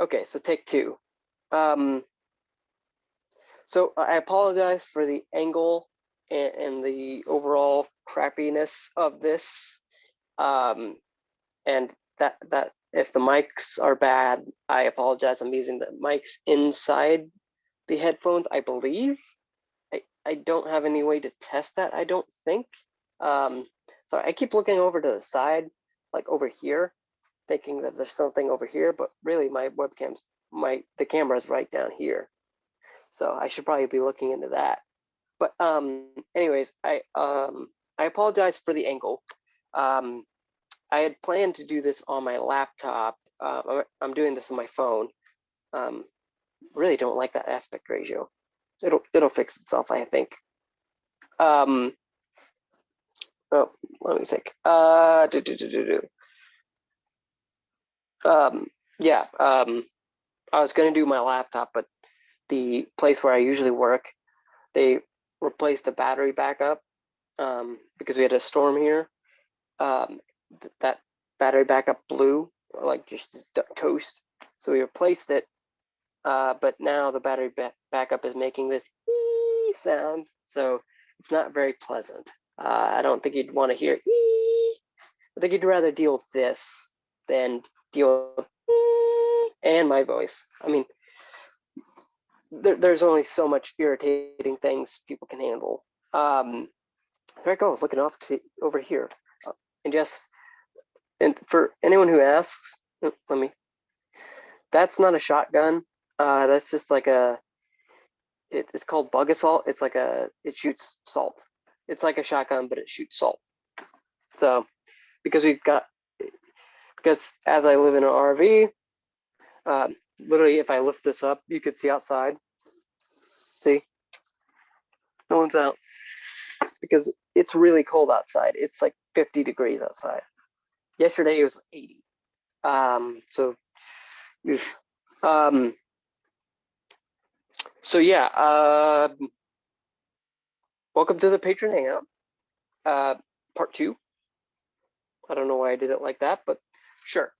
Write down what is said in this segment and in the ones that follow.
Okay, so take two. Um, so I apologize for the angle and, and the overall crappiness of this. Um, and that that if the mics are bad, I apologize. I'm using the mics inside the headphones, I believe. I, I don't have any way to test that, I don't think. Um, so I keep looking over to the side, like over here, thinking that there's something over here, but really my webcam's, my, the camera's right down here. So I should probably be looking into that. But um, anyways, I um, I apologize for the angle. Um, I had planned to do this on my laptop. Uh, I'm doing this on my phone. Um, really don't like that aspect ratio. It'll it'll fix itself, I think. Um, oh, let me think. Uh, do, do, do, do, do. Um, yeah. Um, I was gonna do my laptop, but the place where I usually work, they replaced the battery backup um, because we had a storm here. Um, th that battery backup blew, like just toast. So we replaced it, uh, but now the battery ba backup is making this sound, so it's not very pleasant. Uh, I don't think you'd want to hear ee. I think you'd rather deal with this than and my voice. I mean, there, there's only so much irritating things people can handle. Um, there I go, looking off to over here. Uh, and yes, and for anyone who asks, uh, let me, that's not a shotgun. Uh, that's just like a, it, it's called Bug-A-Salt. It's like a, it shoots salt. It's like a shotgun, but it shoots salt. So, because we've got, because as I live in an RV, um, literally if I lift this up, you could see outside. See? No one's out because it's really cold outside. It's like 50 degrees outside. Yesterday it was 80. Um, so, um, so yeah, uh, welcome to the patron hangout, uh, part two. I don't know why I did it like that, but sure.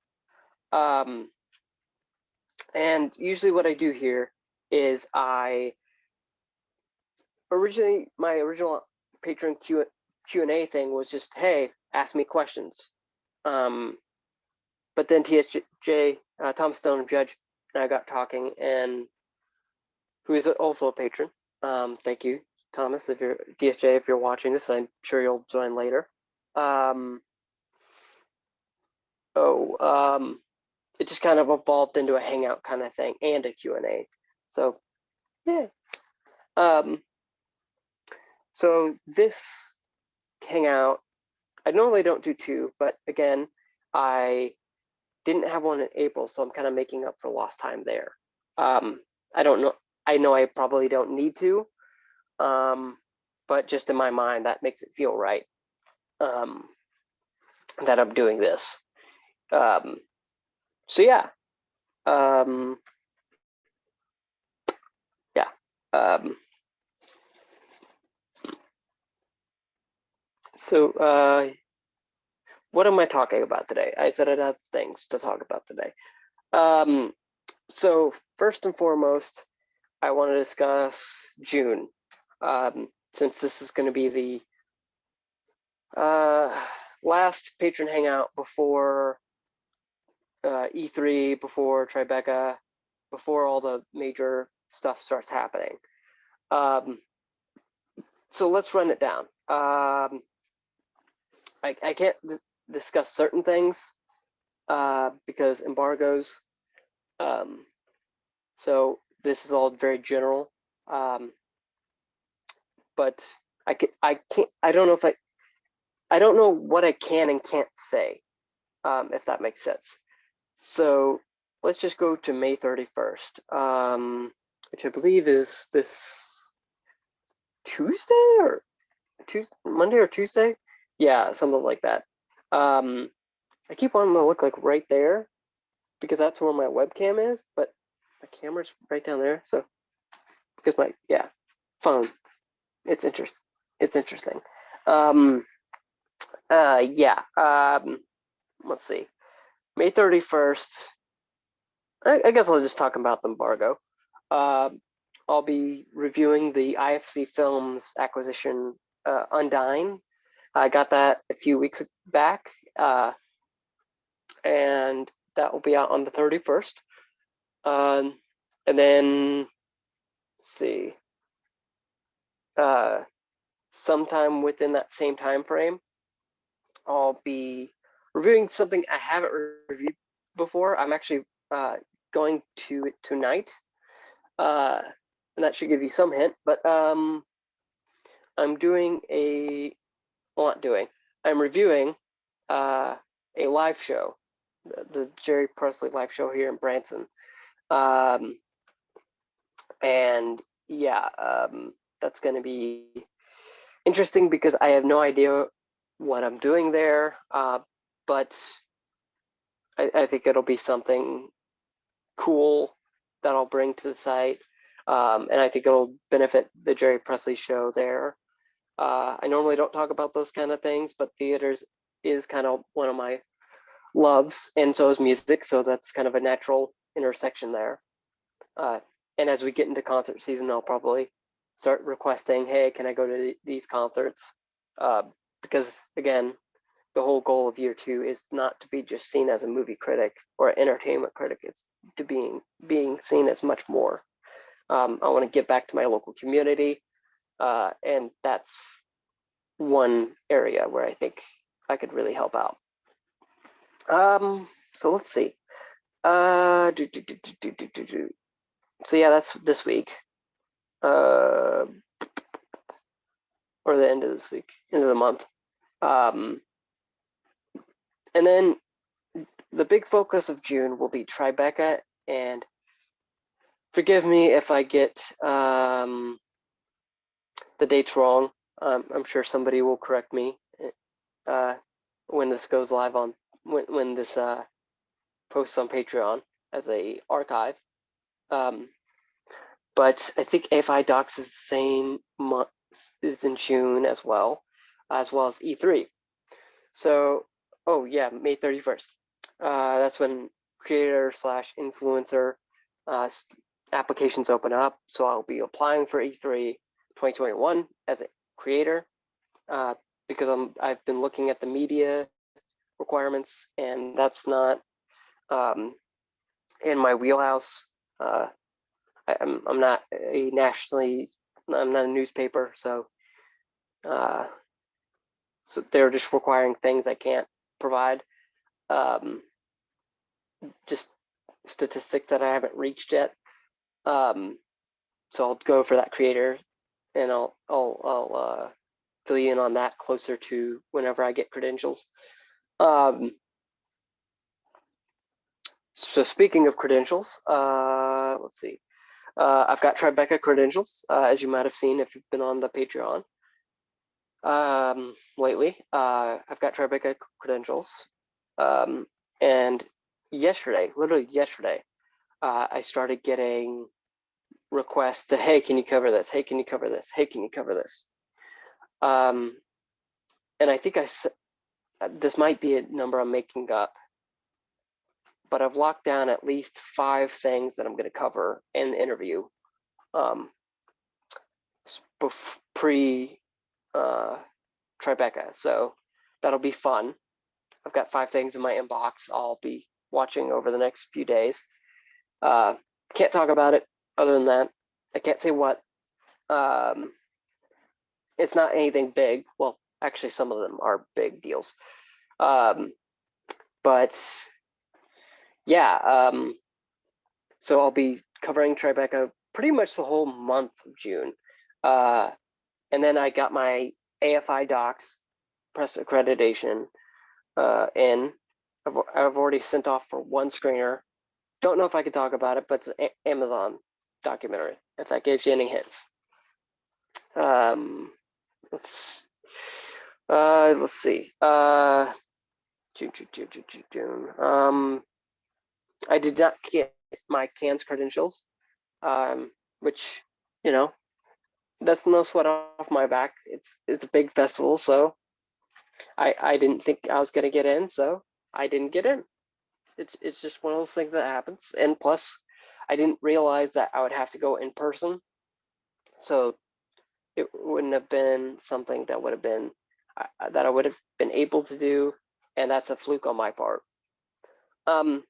Um, and usually what I do here is I originally my original patron Q Q and A thing was just hey, ask me questions. Um, but then TSJ uh, Tom Stone Judge and I got talking, and who is also a patron. Um, thank you, Thomas. If you're DSJ, if you're watching this, I'm sure you'll join later. Um, um, it just kind of evolved into a hangout kind of thing and a Q&A. So yeah. Um, so this hangout, I normally don't do two, but again, I didn't have one in April, so I'm kind of making up for lost time there. Um, I don't know. I know I probably don't need to, um, but just in my mind, that makes it feel right um, that I'm doing this. Um, so yeah, um, yeah. Um, so uh, what am I talking about today? I said I'd have things to talk about today. Um, so first and foremost, I want to discuss June, um, since this is going to be the uh, last patron hangout before uh, E3, before Tribeca, before all the major stuff starts happening. Um, so let's run it down. Um, I, I can't discuss certain things uh, because embargoes. Um, so this is all very general. Um, but I can I can't I don't know if I I don't know what I can and can't say, um, if that makes sense. So let's just go to May 31st, um, which I believe is this Tuesday or Tuesday, Monday or Tuesday. Yeah, something like that. Um, I keep wanting to look like right there because that's where my webcam is, but my camera's right down there. So because my yeah phone, it's interesting. It's interesting. Um, uh, yeah. Um, let's see. May 31st. I, I guess I'll just talk about the embargo. Uh, I'll be reviewing the IFC Films acquisition uh, Undying. I got that a few weeks back, uh, and that will be out on the 31st. Um, and then, see, uh, sometime within that same time frame, I'll be reviewing something I haven't reviewed before. I'm actually uh, going to it tonight, uh, and that should give you some hint. But um, I'm doing a, well, not doing. I'm reviewing uh, a live show, the, the Jerry Presley live show here in Branson. Um, and yeah, um, that's going to be interesting because I have no idea what I'm doing there, uh, but I, I, think it'll be something cool that I'll bring to the site. Um, and I think it'll benefit the Jerry Presley show there. Uh, I normally don't talk about those kind of things, but theaters is kind of one of my loves, and so is music. So that's kind of a natural intersection there. Uh, and as we get into concert season, I'll probably start requesting, hey, can I go to these concerts? Uh, because again, the whole goal of year two is not to be just seen as a movie critic or entertainment critic. It's to being being seen as much more. Um, I want to give back to my local community, uh, and that's one area where I think I could really help out. Um, so let's see. Uh, do, do, do, so yeah, that's this week. Uh, or the end of this week, end of the month. Um, and then the big focus of June will be Tribeca and forgive me if I get um, the dates wrong. Um, I'm sure somebody will correct me uh, when this goes live on when when this uh, posts on Patreon as a archive. Um, but I think AFI Docs is the same month is in June as well, as well as E3. So, oh yeah, May 31st. Uh, that's when creator slash influencer uh, applications open up. So I'll be applying for E3 2021 as a creator uh, because I'm I've been looking at the media requirements and that's not um, in my wheelhouse. Uh, I, am I'm, I'm not a nationally I'm not a newspaper, so uh, so they're just requiring things I can't provide. Um, just statistics that I haven't reached yet. Um, so I'll go for that creator and I'll I'll I'll uh, fill you in on that closer to whenever I get credentials. Um, so speaking of credentials, uh, let's see. Uh, I've got Tribeca credentials, uh, as you might have seen if you've been on the Patreon um, lately. Uh, I've got Tribeca credentials. Um, and yesterday, literally yesterday, uh, I started getting requests to, hey, can you cover this? Hey, can you cover this? Hey, can you cover this? Um, and I think I this might be a number I'm making up, but I've locked down at least five things that I'm going to cover in the interview um, pre uh, Tribeca. So that'll be fun. I've got five things in my inbox I'll be watching over the next few days. Uh, can't talk about it other than that. I can't say what. Um, it's not anything big. Well, actually, some of them are big deals. Um, but yeah, um, so I'll be covering Tribeca pretty much the whole month of June. Uh, and then I got my AFI docs press accreditation uh, in. I've, I've already sent off for one screener. Don't know if I could talk about it, but it's an Amazon documentary, if that gives you any hints. Um, let's uh, let's see. Uh, June, June, June. Um, I did not get my Cannes credentials, um, which you know, that's no sweat off my back. It's it's a big festival, so I I didn't think I was gonna get in, so I didn't get in. it's it's just one of those things that happens. And plus, I didn't realize that I would have to go in person, so it wouldn't have been something that would have been uh, that I would have been able to do, and that's a fluke on my part. Um,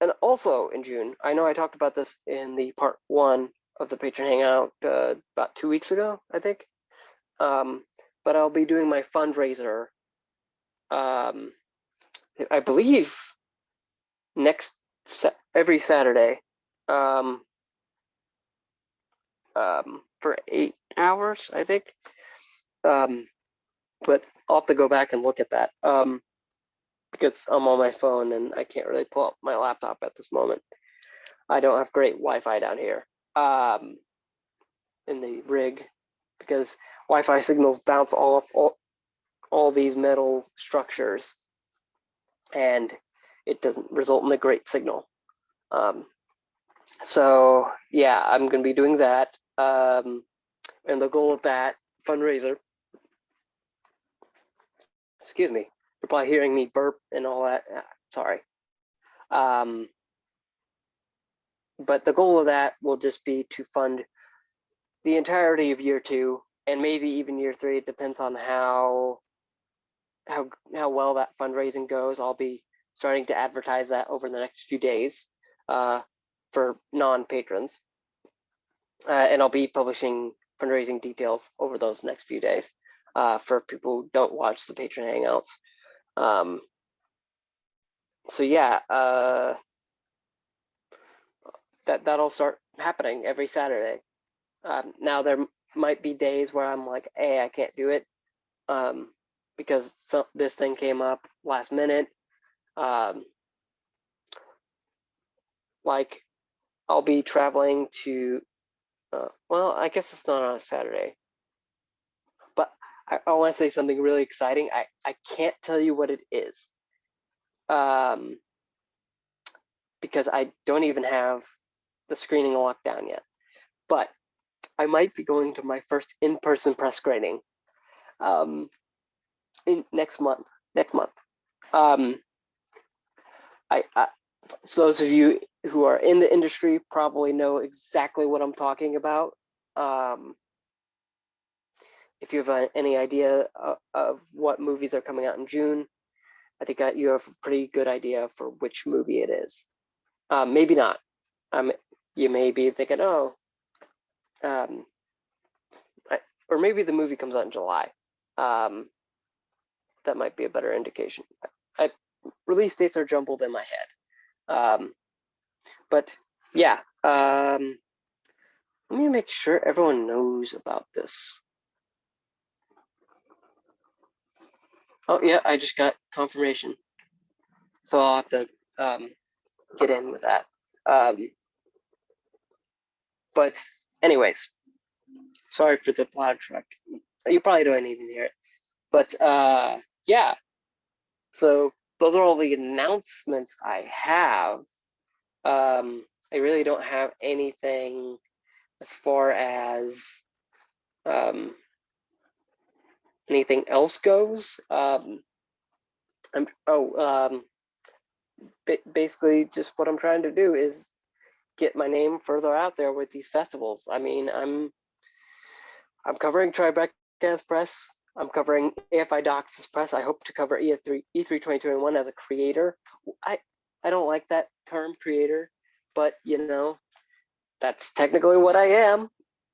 and also in June, I know I talked about this in the part one of the patron hangout uh, about two weeks ago, I think. Um, but I'll be doing my fundraiser. Um, I believe next every Saturday um, um, for eight hours, I think. Um, but I'll have to go back and look at that um, because I'm on my phone and I can't really pull up my laptop at this moment. I don't have great Wi-Fi down here um, in the rig because Wi-Fi signals bounce off all, all these metal structures and it doesn't result in a great signal. Um, so yeah, I'm going to be doing that. Um, and the goal of that fundraiser, excuse me, you're probably hearing me burp and all that. Uh, sorry. Um, but the goal of that will just be to fund the entirety of year two and maybe even year three. It depends on how how how well that fundraising goes. I'll be starting to advertise that over the next few days uh, for non-patrons. Uh, and I'll be publishing fundraising details over those next few days uh, for people who don't watch the patron hangouts. Um, so yeah, uh, that that'll start happening every Saturday. Um, now there might be days where I'm like, hey, I can't do it um, because some, this thing came up last minute. Um, like I'll be traveling to, uh, well, I guess it's not on a Saturday, but I, I want to say something really exciting. I, I can't tell you what it is um, because I don't even have the screening locked down yet. But I might be going to my first in-person press screening um, in next month. Next month. Um, I, I so those of you who are in the industry probably know exactly what I'm talking about. Um, if you have any idea of, of, what movies are coming out in June, I think you have a pretty good idea for which movie it is. Uh, maybe not. Um, you may be thinking, oh, um, or maybe the movie comes out in July. Um, that might be a better indication. I, release dates are jumbled in my head. Um, but yeah, um, let me make sure everyone knows about this. Oh yeah, I just got confirmation. So I'll have to um, get in with that. Um, but anyways, sorry for the loud truck. You probably don't even hear it. But uh, yeah, so those are all the announcements I have. Um, I really don't have anything as far as um, anything else goes. Um, I'm oh um, basically just what I'm trying to do is get my name further out there with these festivals. I mean, I'm I'm covering Tribeca's press. I'm covering AFI Docs' press. I hope to cover E3 E3 2021 as a creator. I I don't like that term creator, but you know, that's technically what I am.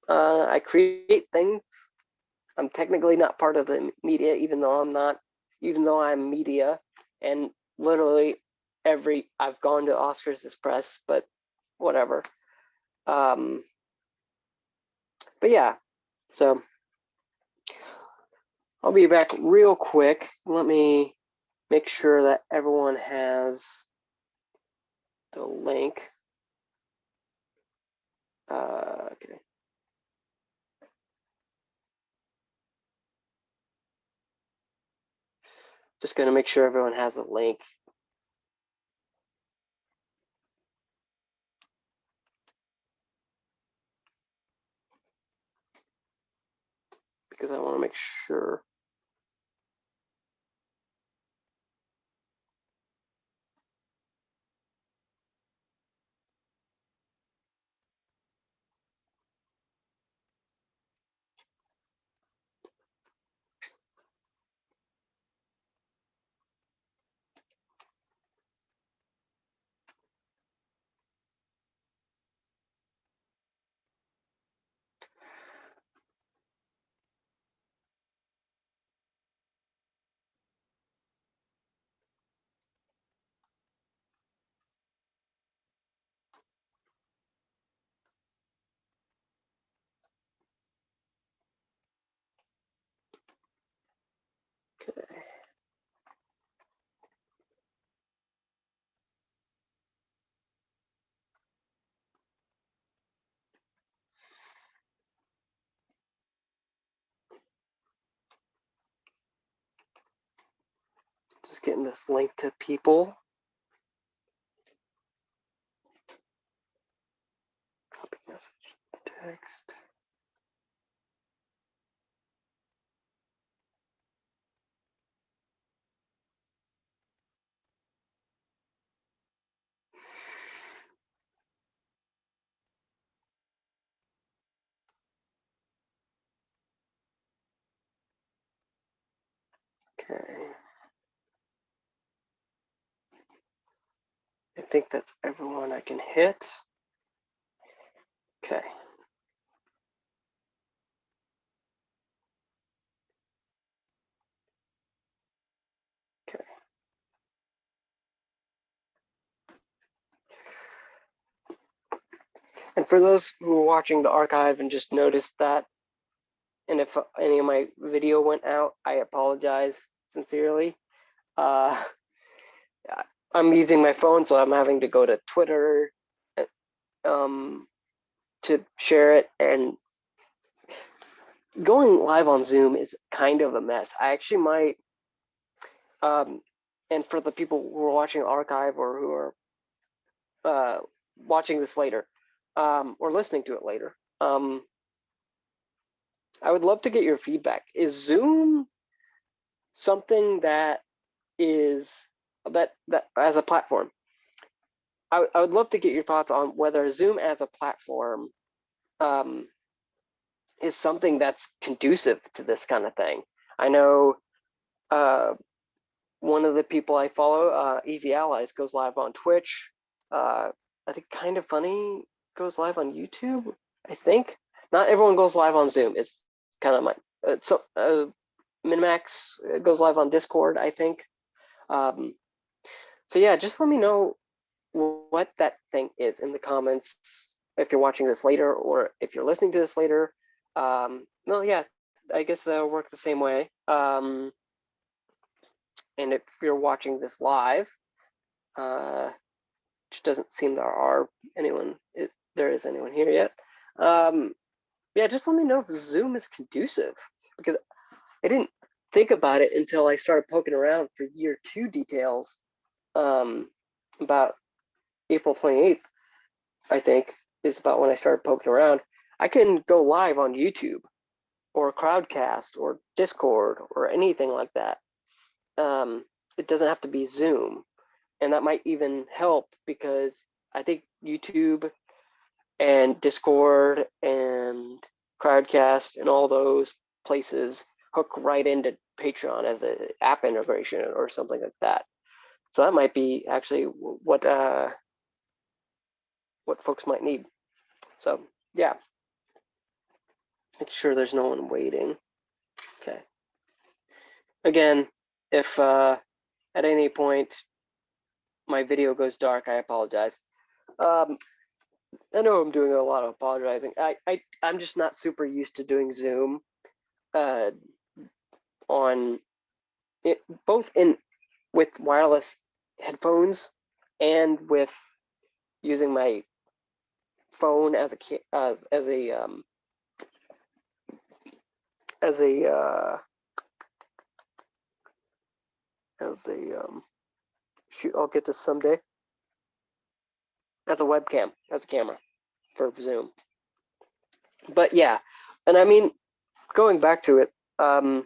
Uh, I create things. I'm technically not part of the media, even though I'm not, even though I'm media. And literally every, I've gone to Oscars this press, but whatever. Um, but yeah, so I'll be back real quick. Let me make sure that everyone has the link. Uh, okay. Just gonna make sure everyone has a link because I want to make sure. Just getting this link to people. Copy message text. Okay. I think that's everyone I can hit. Okay. Okay. And for those who are watching the archive and just noticed that, and if any of my video went out, I apologize sincerely. Uh, I'm using my phone, so I'm having to go to Twitter um, to share it. And going live on Zoom is kind of a mess. I actually might, um, and for the people who are watching archive or who are uh, watching this later um, or listening to it later, um, I would love to get your feedback. Is Zoom something that is that that as a platform. I, I would love to get your thoughts on whether Zoom as a platform um, is something that's conducive to this kind of thing. I know uh, one of the people I follow, uh, Easy Allies, goes live on Twitch. Uh, I think Kind of Funny goes live on YouTube. I think not everyone goes live on Zoom. It's kind of my uh, so uh, Minimax goes live on Discord. I think. Um, so yeah, just let me know what that thing is in the comments if you're watching this later or if you're listening to this later. Um, well, yeah, I guess that'll work the same way. Um, and if you're watching this live, uh, which doesn't seem there are anyone, there is anyone here yet. Um, yeah, just let me know if Zoom is conducive because I didn't think about it until I started poking around for year two details um, about April 28th, I think, is about when I started poking around. I can go live on YouTube or Crowdcast or Discord or anything like that. Um, it doesn't have to be Zoom. And that might even help because I think YouTube and Discord and Crowdcast and all those places hook right into Patreon as an app integration or something like that. So that might be actually what uh, what folks might need. So yeah, make sure there's no one waiting. Okay. Again, if uh, at any point my video goes dark, I apologize. Um, I know I'm doing a lot of apologizing. I, I I'm just not super used to doing Zoom uh, on it, both in with wireless headphones and with using my phone as a as as a um, as a uh, as a um, shoot. I'll get this someday. As a webcam, as a camera for Zoom. But yeah, and I mean, going back to it, um,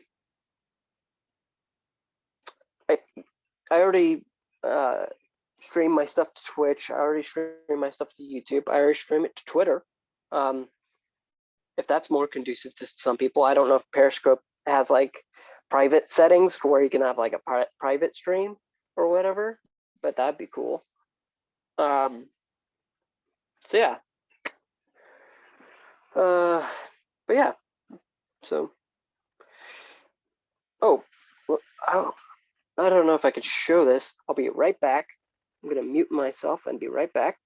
I already uh, stream my stuff to Twitch. I already stream my stuff to YouTube. I already stream it to Twitter. Um, if that's more conducive to some people, I don't know if Periscope has like private settings where you can have like a pri private stream or whatever, but that'd be cool. Um, so yeah. Uh, but yeah, so. Oh, well, oh, I don't know if I could show this. I'll be right back. I'm going to mute myself and be right back.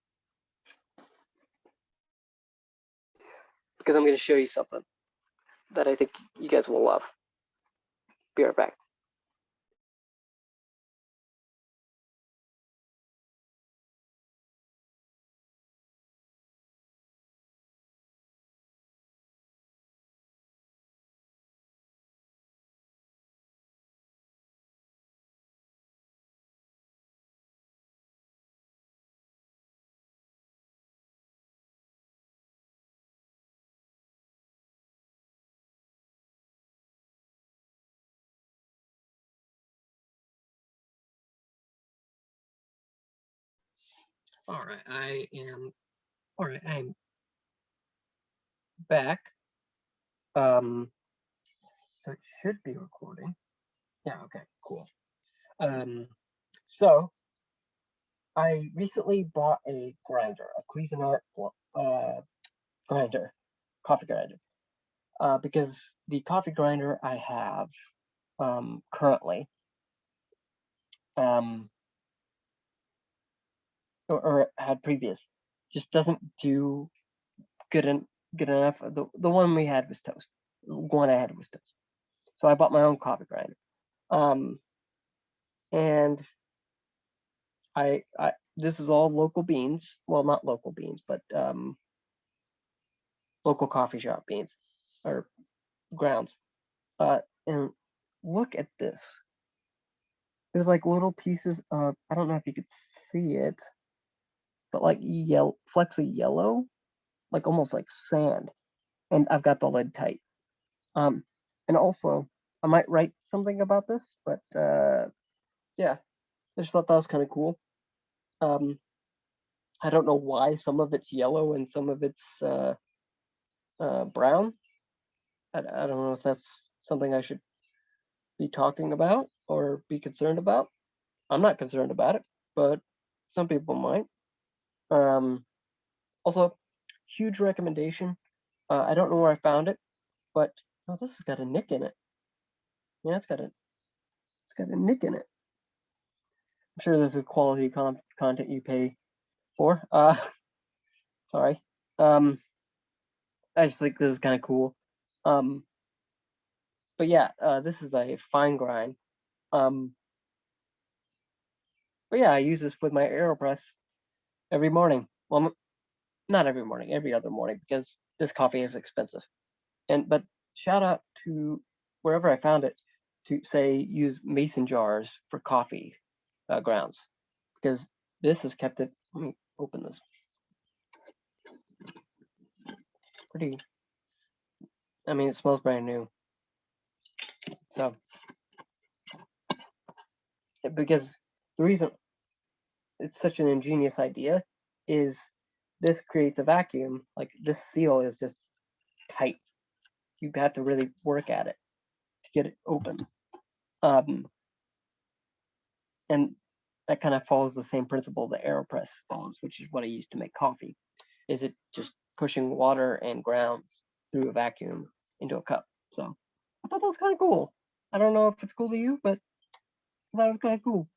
Because I'm going to show you something that I think you guys will love. Be right back. All right, I am. All right, I'm back. Um, so it should be recording. Yeah. Okay. Cool. Um, so I recently bought a grinder, a Cuisinart uh grinder, coffee grinder, uh, because the coffee grinder I have um currently um or, or had previous just doesn't do good and good enough. The the one we had was toast. The one I had was toast. So I bought my own coffee grinder. Um, and I I this is all local beans. Well, not local beans, but um, local coffee shop beans or grounds. Uh, and look at this. There's like little pieces of I don't know if you could see it, but like yellow of yellow, like almost like sand. And I've got the lid tight. Um, and also I might write something about this, but uh, yeah, I just thought that was kind of cool. Um, I don't know why some of it's yellow and some of it's uh, uh, brown. I, I don't know if that's something I should be talking about or be concerned about. I'm not concerned about it, but some people might. Um, also, huge recommendation. Uh, I don't know where I found it, but oh, this has got a nick in it. Yeah, it's got a it's got a nick in it. I'm sure this is quality con content you pay for. Uh, sorry. Um, I just think this is kind of cool. Um, but yeah, uh, this is a fine grind. Um, but yeah, I use this with my AeroPress every morning. Well, not every morning, every other morning because this coffee is expensive. And but shout out to wherever I found it to say use mason jars for coffee uh, grounds because this has kept it. Let me open this. Pretty. I mean, it smells brand new. So, because the reason it's such an ingenious idea is this creates a vacuum. Like this seal is just tight. You have to really work at it to get it open. Um, and that kind of follows the same principle the AeroPress follows, which is what I use to make coffee. Is it just pushing water and grounds through a vacuum into a cup? So I thought that was kind of cool. I don't know if it's cool to you, but that was kind of cool.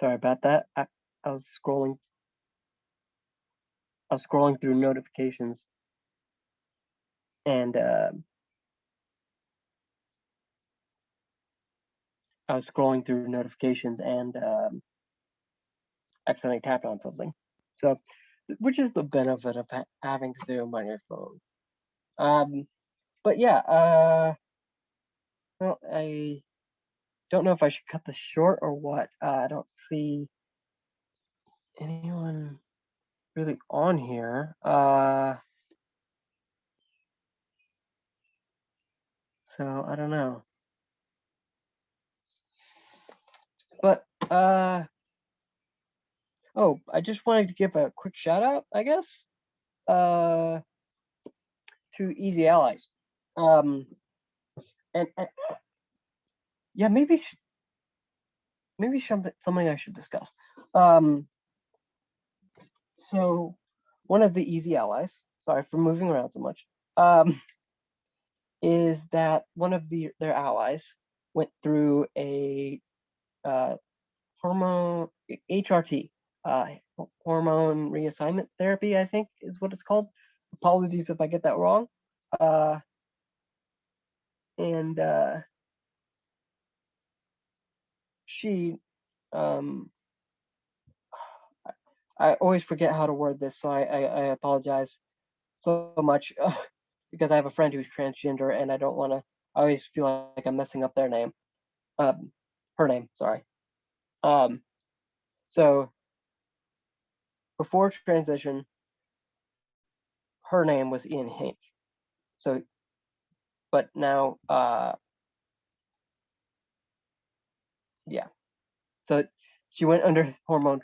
Sorry about that. I, I was scrolling. I was scrolling through notifications and uh, I was scrolling through notifications and um, accidentally tapped on something. So, which is the benefit of ha having Zoom on your phone. Um, but yeah, uh, well, I don't know if I should cut this short or what. Uh, I don't see anyone really on here. Uh, so I don't know. But uh, oh, I just wanted to give a quick shout out, I guess, uh, to Easy Allies. Um, and, and yeah, maybe maybe something something I should discuss. Um, so one of the easy allies, sorry for moving around so much, um, is that one of the their allies went through a uh, hormone HRT, uh, hormone reassignment therapy, I think is what it's called. Apologies if I get that wrong. Uh, and uh, she um I always forget how to word this, so I, I, I apologize so much. because I have a friend who's transgender and I don't want to. I always feel like I'm messing up their name, um, her name. Sorry. Um, so before transition, her name was Ian Hinck. So, but now, uh, yeah. So she went under hormone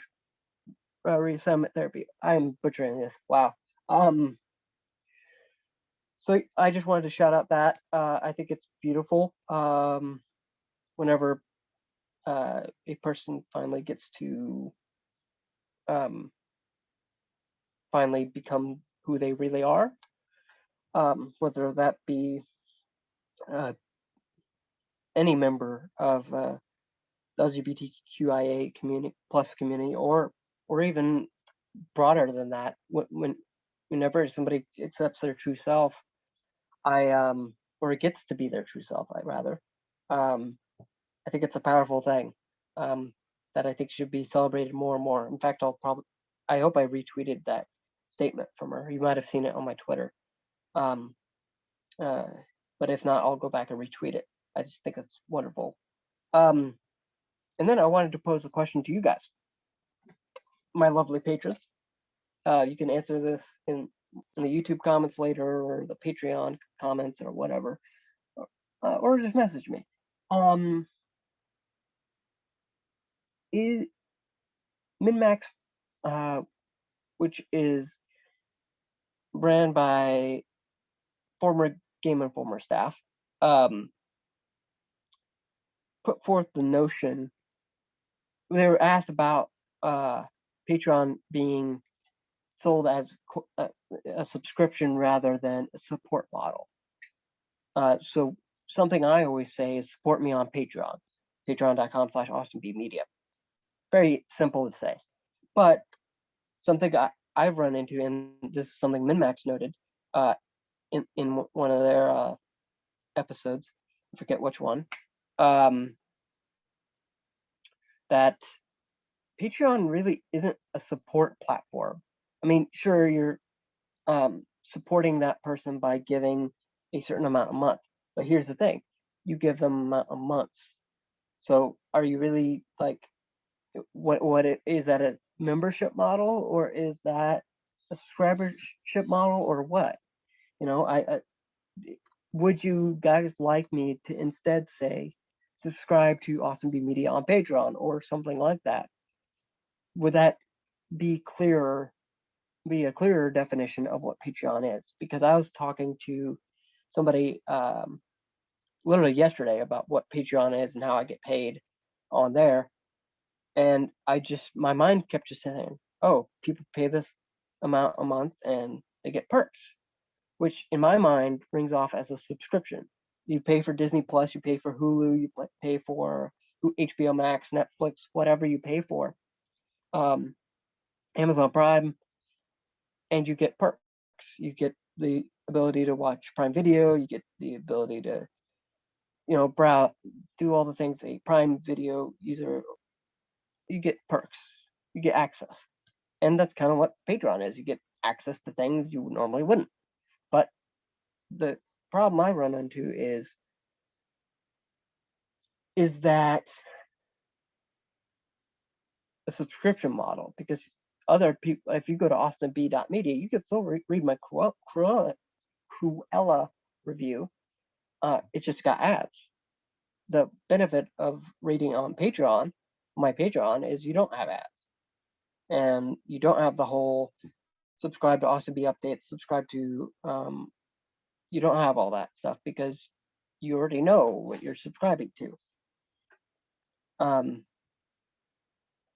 uh, reassignment therapy. I'm butchering this. Wow. Um. So I just wanted to shout out that uh, I think it's beautiful. Um, whenever uh, a person finally gets to um, finally become who they really are, um, whether that be uh, any member of uh, LGBTQIA community plus community, or or even broader than that. When whenever somebody accepts their true self, I um or it gets to be their true self, I rather. Um, I think it's a powerful thing um, that I think should be celebrated more and more. In fact, I'll probably I hope I retweeted that statement from her. You might have seen it on my Twitter. Um, uh, but if not, I'll go back and retweet it. I just think it's wonderful. Um, and then I wanted to pose a question to you guys, my lovely patrons. Uh, you can answer this in, in the YouTube comments later or the Patreon comments or whatever, uh, or just message me. Um, is MinnMax, uh, which is ran by former Game Informer staff, um, put forth the notion. They were asked about uh, Patreon being sold as a, a, subscription rather than a support model. Uh, so something I always say is support me on Patreon, patreon.com slash austinbmedia. Very simple to say. But something I, I've run into, and this is something MinnMax noted uh, in, in one of their uh, episodes, I forget which one, um, that Patreon really isn't a support platform. I mean, sure, you're um, supporting that person by giving a certain amount a month, but here's the thing you give them a month. So are you really like, what, what it, is that a membership model or is that a subscribership model or what? You know, I, I would you guys like me to instead say subscribe to Austin B Media on Patreon or something like that? Would that be clearer, be a clearer definition of what Patreon is? Because I was talking to somebody um, literally yesterday about what Patreon is and how I get paid on there. And I just, my mind kept just saying, oh, people pay this amount a month and they get perks, which in my mind rings off as a subscription. You pay for Disney Plus, you pay for Hulu, you pay for HBO Max, Netflix, whatever you pay for, um, Amazon Prime, and you get perks. You get the ability to watch Prime Video, you get the ability to, you know, browse, do all the things a Prime Video user you get perks, you get access. And that's kind of what Patreon is. You get access to things you normally wouldn't. But the problem I run into is is that a subscription model because other people if you go to austinb.media you can still re read my Cruella, Cruella review uh, it just got ads the benefit of reading on patreon my Patreon is you don't have ads. And you don't have the whole subscribe to Austin B updates, subscribe to um you don't have all that stuff because you already know what you're subscribing to. Um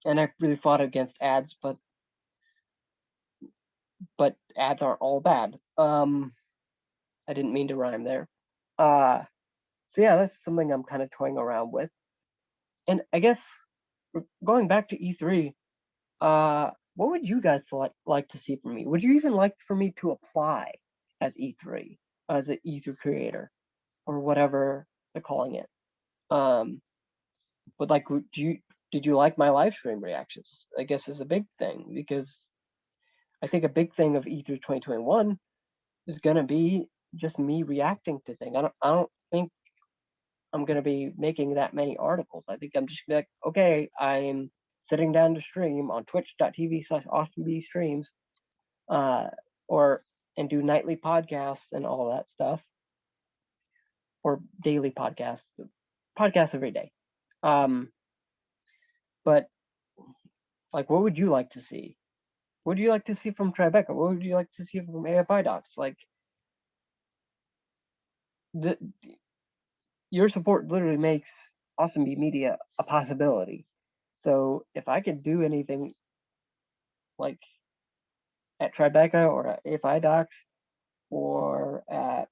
and I really fought against ads, but but ads aren't all bad. Um I didn't mean to rhyme there. Uh so yeah, that's something I'm kind of toying around with. And I guess going back to E3, uh, what would you guys like like to see from me? Would you even like for me to apply as E3 as an E3 creator or whatever they're calling it? Um, but like, do you did you like my live stream reactions? I guess is a big thing because I think a big thing of E3 2021 is going to be just me reacting to things. I don't I don't think I'm gonna be making that many articles. I think I'm just like, okay, I'm sitting down to stream on twitch.tv slash austin b streams uh or and do nightly podcasts and all that stuff. Or daily podcasts podcasts every day. Um but like what would you like to see? What would you like to see from tribeca? What would you like to see from afi docs? Like the your support literally makes Austin B Media a possibility. So if I could do anything like at Tribeca or at AFI Docs or at,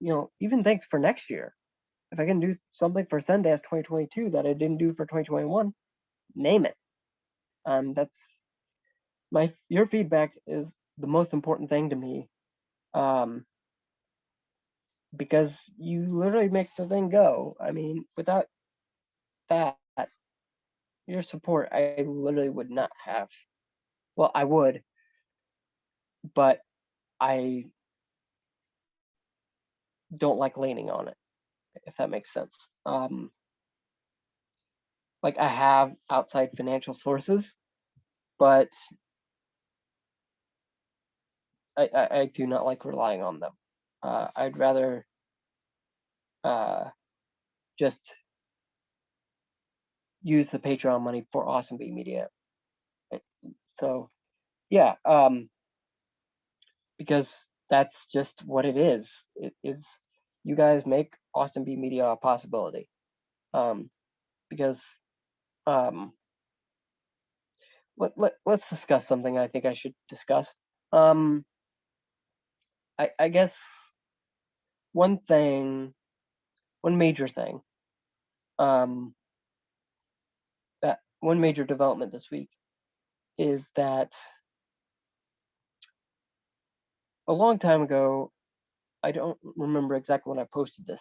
you know, even thanks for next year. If I can do something for Sundance 2022 that I didn't do for 2021, name it. Um, that's my your feedback is the most important thing to me. Um, because you literally make the thing go. I mean, without that, your support, I literally would not have. Well, I would, but I don't like leaning on it, if that makes sense. Um, like I have outside financial sources, but I, I, I do not like relying on them. Uh, I'd rather uh, just use the Patreon money for Austin B Media. So, yeah, um, because that's just what it is. It is you guys make Austin B Media a possibility. Um, because um, let, let, let's discuss something I think I should discuss. Um, I, I guess one thing, one major thing, um, that one major development this week is that a long time ago, I don't remember exactly when I posted this,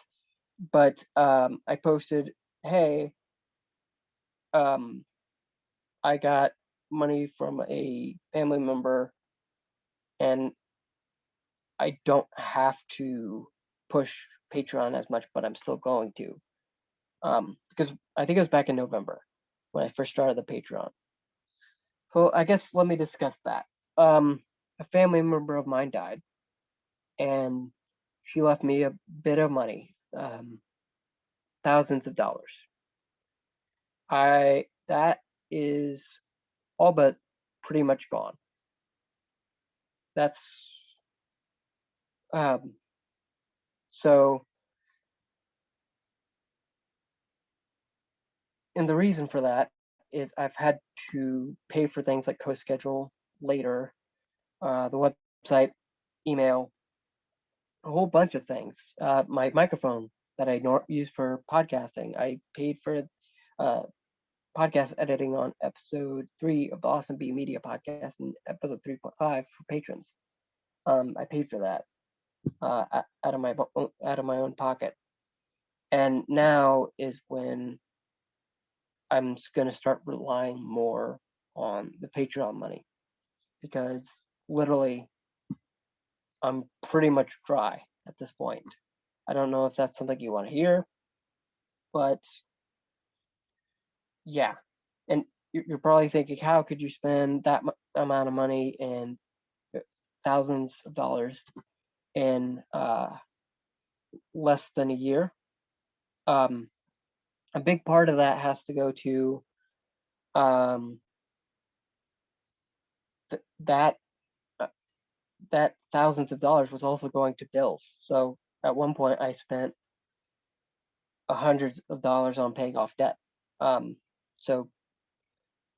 but um, I posted, hey, um, I got money from a family member and I don't have to push Patreon as much, but I'm still going to. Um, because I think it was back in November when I first started the Patreon. So I guess let me discuss that. Um, a family member of mine died, and she left me a bit of money, um, thousands of dollars. I that is all but pretty much gone. That's um, so and the reason for that is I've had to pay for things like CoSchedule later, uh, the website, email, a whole bunch of things. Uh, my microphone that I use for podcasting, I paid for uh, podcast editing on episode three of the Austin B Media podcast and episode 3.5 for patrons. Um, I paid for that uh, out of my out of my own pocket, and now is when I'm just going to start relying more on the Patreon money because literally I'm pretty much dry at this point. I don't know if that's something you want to hear, but yeah. And you're probably thinking, how could you spend that amount of money and uh, thousands of dollars in uh, less than a year? Um, a big part of that has to go to um, th that uh, that thousands of dollars was also going to bills. So at one point I spent hundreds of dollars on paying off debt. Um, so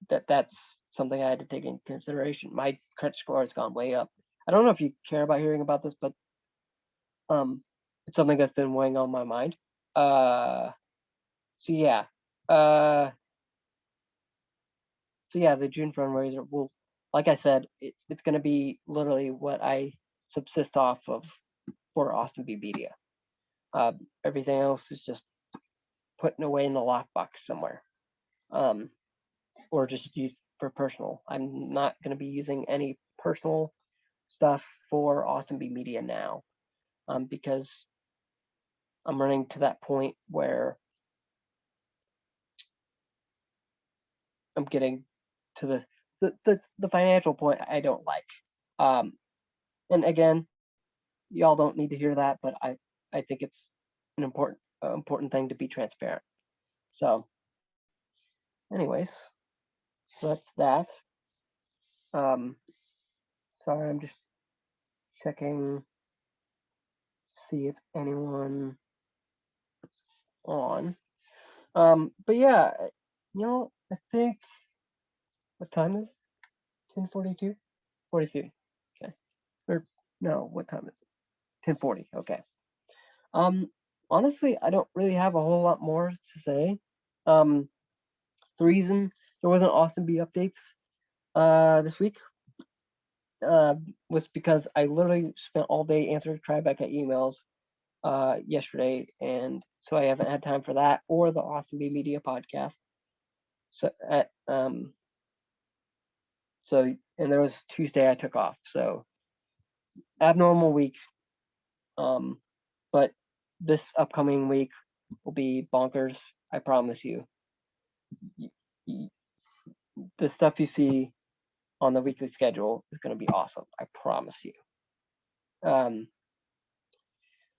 that that's something I had to take into consideration. My credit score has gone way up. I don't know if you care about hearing about this, but um, it's something that's been weighing on my mind. Uh, so yeah, uh, so yeah, the June fundraiser will, like I said, it's it's going to be literally what I subsist off of for Austin B Media. Uh, everything else is just putting away in the lockbox somewhere, um, or just used for personal. I'm not going to be using any personal stuff for Austin B Media now, um, because I'm running to that point where I'm getting to the the, the, the financial point I don't like. Um, and again, y'all don't need to hear that, but I, I think it's an important uh, important thing to be transparent. So anyways, so that's that. Um, sorry, I'm just checking, see if anyone on. Um, but yeah, you know, I think what time is it? 1042? 43. Okay. Or no, what time is it? 1040. Okay. Um, honestly, I don't really have a whole lot more to say. Um, the reason there wasn't Austin B updates uh this week uh was because I literally spent all day answering Tribeca emails uh yesterday and so I haven't had time for that or the Austin B Media podcast. So at um so and there was Tuesday I took off. So abnormal week. Um but this upcoming week will be bonkers, I promise you. The stuff you see on the weekly schedule is going to be awesome. I promise you. Um,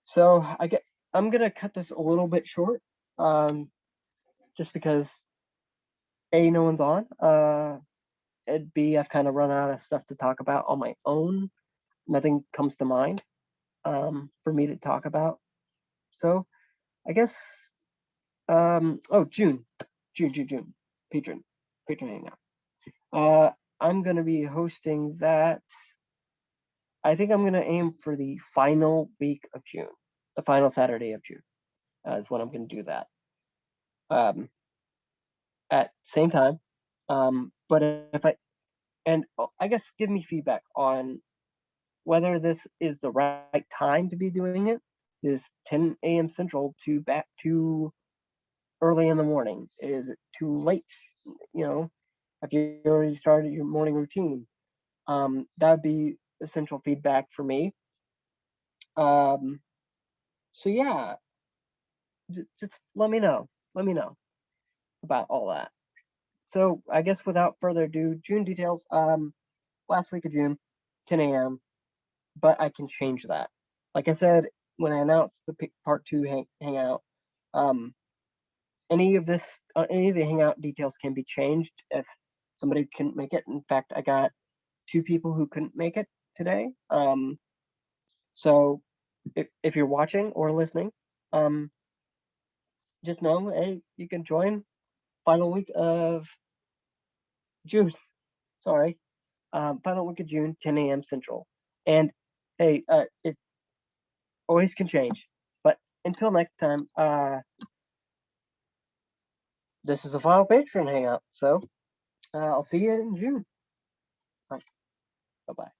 so I get I'm gonna cut this a little bit short, um, just because a no one's on. Uh, and b I've kind of run out of stuff to talk about on my own. Nothing comes to mind um, for me to talk about. So I guess um, oh June, June, June, June, patron, patron hangout. Uh, I'm gonna be hosting that. I think I'm gonna aim for the final week of June, the final Saturday of June, uh, is when I'm gonna do that. Um, at same time, um, but if I and oh, I guess give me feedback on whether this is the right time to be doing it. Is 10 a.m. Central too back too early in the morning? Is it too late? You know, if you already started your morning routine, um, that would be essential feedback for me. Um, so yeah, j- just let me know. Let me know about all that. So I guess without further ado, June details. Um, last week of June, 10 a.m. But I can change that. Like I said when I announced the part two hang- hangout, um, any of this, uh, any of the hangout details can be changed if somebody couldn't make it. In fact, I got two people who couldn't make it today. Um, so if, if you're watching or listening, um, just know, hey, you can join final week of June. Sorry, um, final week of June, 10 a.m. Central. And hey, uh, it always can change. But until next time, uh, this is the final Patreon hangout. So uh, I'll see you in June. Bye bye.